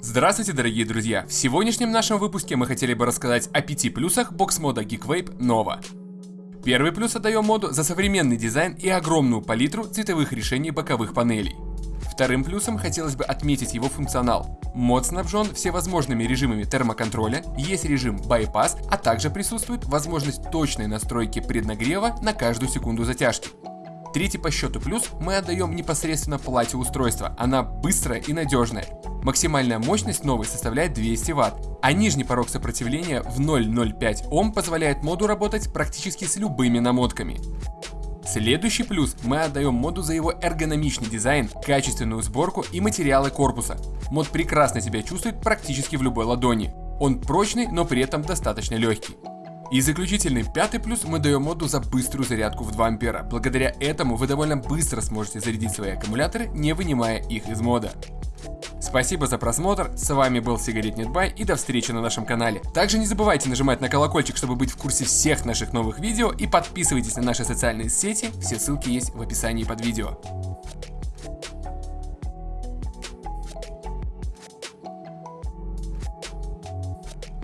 Здравствуйте, дорогие друзья! В сегодняшнем нашем выпуске мы хотели бы рассказать о пяти плюсах бокс-мода GeekVape Nova. Первый плюс отдаем моду за современный дизайн и огромную палитру цветовых решений боковых панелей. Вторым плюсом хотелось бы отметить его функционал. Мод снабжен всевозможными режимами термоконтроля, есть режим байпас, а также присутствует возможность точной настройки преднагрева на каждую секунду затяжки. Третий по счету плюс мы отдаем непосредственно плате устройства, она быстрая и надежная. Максимальная мощность новой составляет 200 Вт, а нижний порог сопротивления в 0,05 Ом позволяет моду работать практически с любыми намотками. Следующий плюс мы отдаем моду за его эргономичный дизайн, качественную сборку и материалы корпуса. Мод прекрасно себя чувствует практически в любой ладони. Он прочный, но при этом достаточно легкий. И заключительный пятый плюс мы даем моду за быструю зарядку в 2 ампера. Благодаря этому вы довольно быстро сможете зарядить свои аккумуляторы, не вынимая их из мода. Спасибо за просмотр, с вами был Сигарет Нетбай и до встречи на нашем канале. Также не забывайте нажимать на колокольчик, чтобы быть в курсе всех наших новых видео и подписывайтесь на наши социальные сети, все ссылки есть в описании под видео.